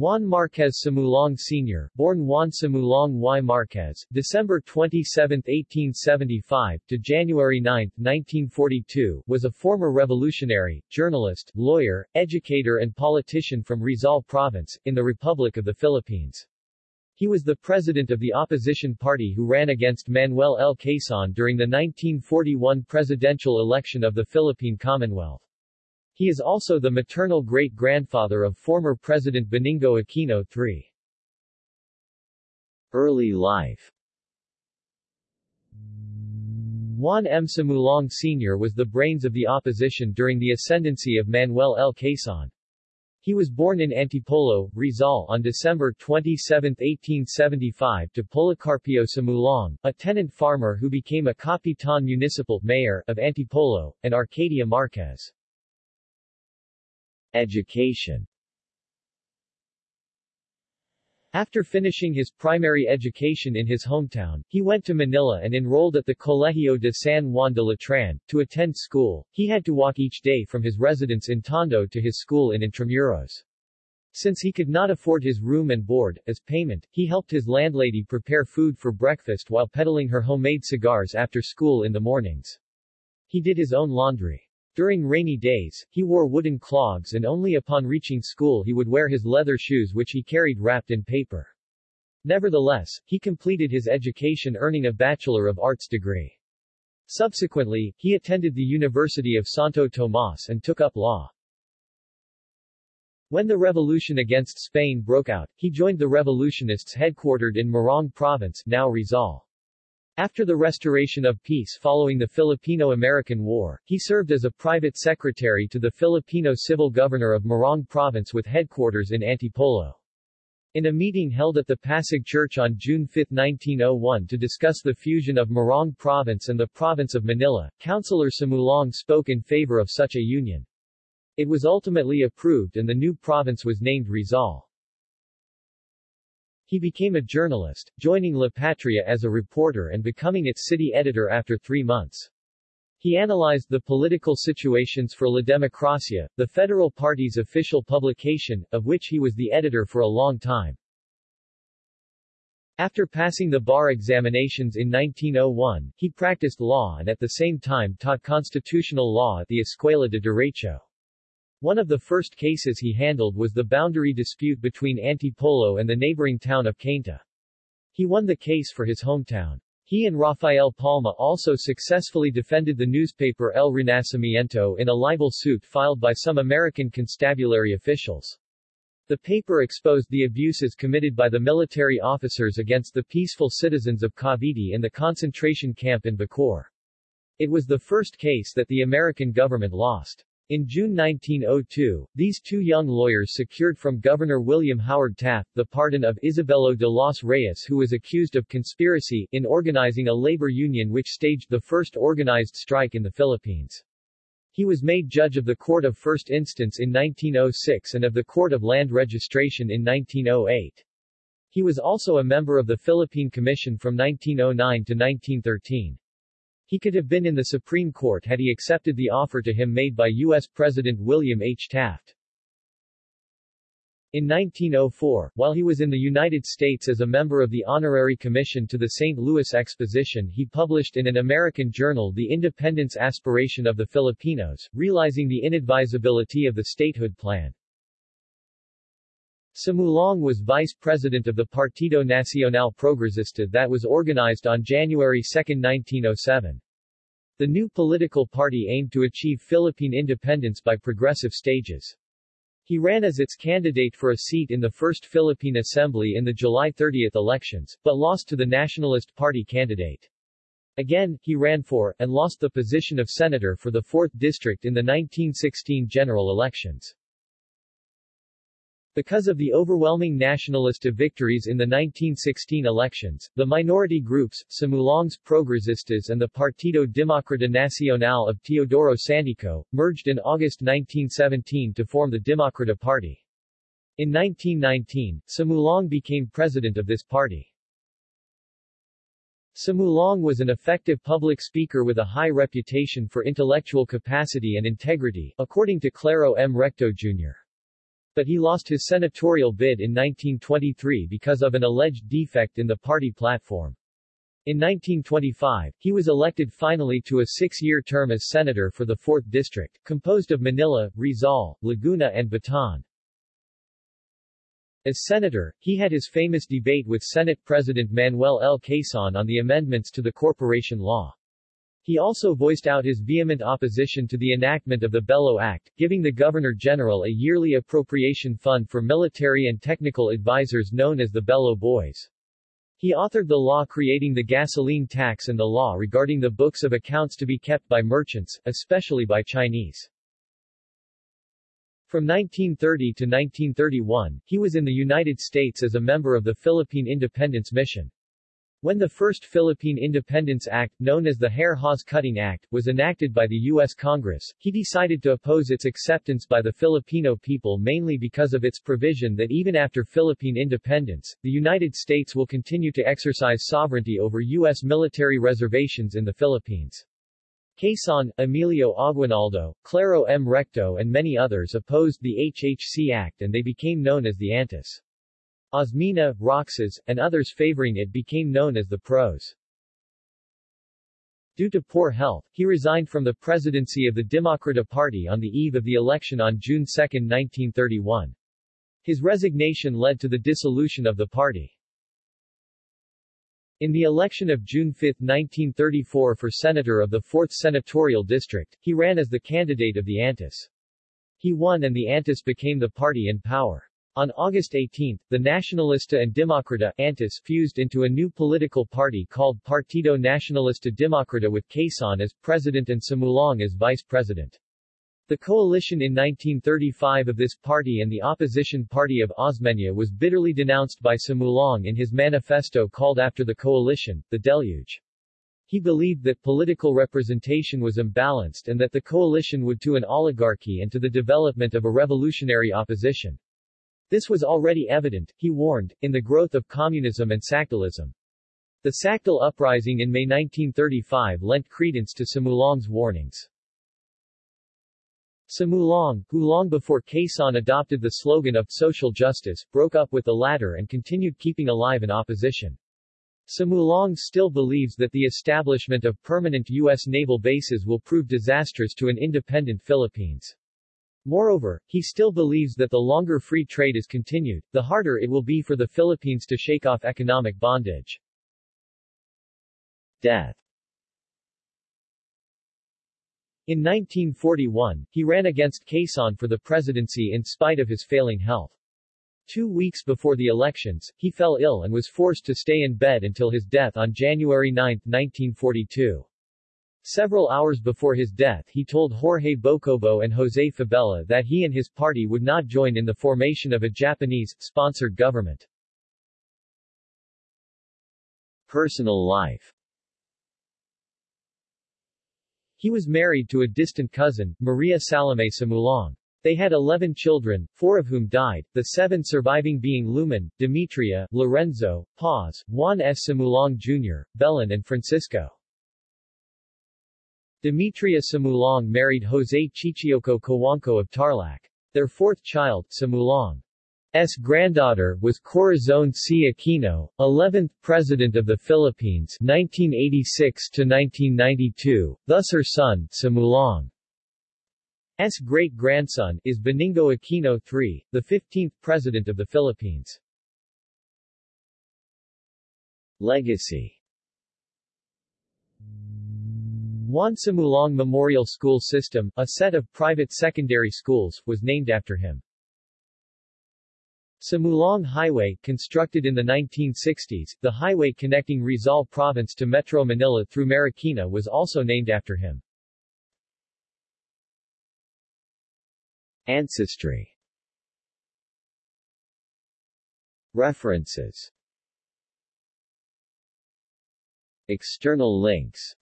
Juan Marquez Sumulong Sr., born Juan Sumulong y Marquez, December 27, 1875 to January 9, 1942, was a former revolutionary, journalist, lawyer, educator and politician from Rizal Province, in the Republic of the Philippines. He was the president of the opposition party who ran against Manuel L. Quezon during the 1941 presidential election of the Philippine Commonwealth. He is also the maternal great-grandfather of former President Benigno Aquino III. Early life Juan M. Sumulong Sr. was the brains of the opposition during the ascendancy of Manuel L. Quezon. He was born in Antipolo, Rizal on December 27, 1875 to Policarpio Sumulong, a tenant farmer who became a Capitan Municipal mayor of Antipolo, and Arcadia Marquez. Education After finishing his primary education in his hometown, he went to Manila and enrolled at the Colegio de San Juan de Letran. To attend school, he had to walk each day from his residence in Tondo to his school in Intramuros. Since he could not afford his room and board, as payment, he helped his landlady prepare food for breakfast while peddling her homemade cigars after school in the mornings. He did his own laundry. During rainy days, he wore wooden clogs and only upon reaching school he would wear his leather shoes which he carried wrapped in paper. Nevertheless, he completed his education earning a Bachelor of Arts degree. Subsequently, he attended the University of Santo Tomas and took up law. When the revolution against Spain broke out, he joined the revolutionists headquartered in Morong Province, now Rizal. After the restoration of peace following the Filipino-American War, he served as a private secretary to the Filipino civil governor of Morong Province with headquarters in Antipolo. In a meeting held at the Pasig Church on June 5, 1901 to discuss the fusion of Morong Province and the province of Manila, Councilor Sumulong spoke in favor of such a union. It was ultimately approved and the new province was named Rizal. He became a journalist, joining La Patria as a reporter and becoming its city editor after three months. He analyzed the political situations for La Democracia, the federal party's official publication, of which he was the editor for a long time. After passing the bar examinations in 1901, he practiced law and at the same time taught constitutional law at the Escuela de Derecho. One of the first cases he handled was the boundary dispute between Antipolo and the neighboring town of Cainta. He won the case for his hometown. He and Rafael Palma also successfully defended the newspaper El Renacimiento in a libel suit filed by some American constabulary officials. The paper exposed the abuses committed by the military officers against the peaceful citizens of Cavite in the concentration camp in Bacoor. It was the first case that the American government lost. In June 1902, these two young lawyers secured from Governor William Howard Taft the pardon of Isabelo de los Reyes who was accused of conspiracy in organizing a labor union which staged the first organized strike in the Philippines. He was made judge of the Court of First Instance in 1906 and of the Court of Land Registration in 1908. He was also a member of the Philippine Commission from 1909 to 1913. He could have been in the Supreme Court had he accepted the offer to him made by U.S. President William H. Taft. In 1904, while he was in the United States as a member of the Honorary Commission to the St. Louis Exposition he published in an American journal The Independence Aspiration of the Filipinos, realizing the inadvisability of the statehood plan. Sumulong was vice president of the Partido Nacional Progresista that was organized on January 2, 1907. The new political party aimed to achieve Philippine independence by progressive stages. He ran as its candidate for a seat in the First Philippine Assembly in the July 30 elections, but lost to the Nationalist Party candidate. Again, he ran for, and lost the position of senator for the 4th District in the 1916 general elections. Because of the overwhelming nationalist victories in the 1916 elections, the minority groups, Sumulong's Progresistas and the Partido Democrata Nacional of Teodoro Sandico, merged in August 1917 to form the Democrata Party. In 1919, Sumulong became president of this party. Sumulong was an effective public speaker with a high reputation for intellectual capacity and integrity, according to Claro M. Recto Jr. but he lost his senatorial bid in 1923 because of an alleged defect in the party platform. In 1925, he was elected finally to a six-year term as senator for the 4th District, composed of Manila, Rizal, Laguna and Bataan. As senator, he had his famous debate with Senate President Manuel L. Quezon on the amendments to the corporation law. He also voiced out his vehement opposition to the enactment of the Belo Act, giving the Governor-General a yearly appropriation fund for military and technical advisors known as the Belo Boys. He authored the law creating the gasoline tax and the law regarding the books of accounts to be kept by merchants, especially by Chinese. From 1930 to 1931, he was in the United States as a member of the Philippine Independence Mission. When the first Philippine Independence Act, known as the Hare-Hawes Cutting Act, was enacted by the U.S. Congress, he decided to oppose its acceptance by the Filipino people mainly because of its provision that even after Philippine independence, the United States will continue to exercise sovereignty over U.S. military reservations in the Philippines. Quezon, Emilio Aguinaldo, Claro M. Recto and many others opposed the HHC Act and they became known as the Antis. Osmeña, Roxas, and others favoring it became known as the Pros. Due to poor health, he resigned from the presidency of the Demokrata Party on the eve of the election on June 2, 1931. His resignation led to the dissolution of the party. In the election of June 5, 1934 for senator of the 4th Senatorial District, he ran as the candidate of the Antis. He won and the Antis became the party in power. On August 18, the Nacionalista and Demokrata Antis fused into a new political party called Partido Nacionalista Demokrata with Quezon as president and Sumulong as vice president. The coalition in 1935 of this party and the opposition party of Osmeña was bitterly denounced by Sumulong in his manifesto called after the coalition, The Deluge. He believed that political representation was imbalanced and that the coalition would to an oligarchy and to the development of a revolutionary opposition. This was already evident, he warned, in the growth of communism and Sakdalism. The Sakdal uprising in May 1935 lent credence to Sumulong's warnings. Sumulong, who long before Quezon adopted the slogan of social justice, broke up with the latter and continued keeping alive an opposition. Sumulong still believes that the establishment of permanent U.S. naval bases will prove disastrous to an independent Philippines. Moreover, he still believes that the longer free trade is continued, the harder it will be for the Philippines to shake off economic bondage. Death in 1941, he ran against Quezon for the presidency in spite of his failing health. Two weeks before the elections, he fell ill and was forced to stay in bed until his death on January 9, 1942. Several hours before his death he told Jorge Bocobo and Jose Fabella that he and his party would not join in the formation of a Japanese-sponsored government. Personal life he was married to a distant cousin, Maria Salome Sumulong. They had 11 children, four of whom died, the seven surviving being Lumen, Demetria, Lorenzo, Paz, Juan S. Sumulong Jr., Belen and Francisco. Demetria Sumulong married Jose Chichioco Cojuangco of Tarlac. Their fourth child, Sumulong. S granddaughter was Corazon C. Aquino, 11th President of the Philippines 1986 1992, thus her son, Sumulong. S great-grandson is Benigno Aquino III, the 15th President of the Philippines. Legacy Juan Sumulong Memorial School System, a set of private secondary schools, was named after him. Sumulong Highway, constructed in the 1960s, the highway connecting Rizal Province to Metro Manila through Marikina was also named after him. Ancestry References External links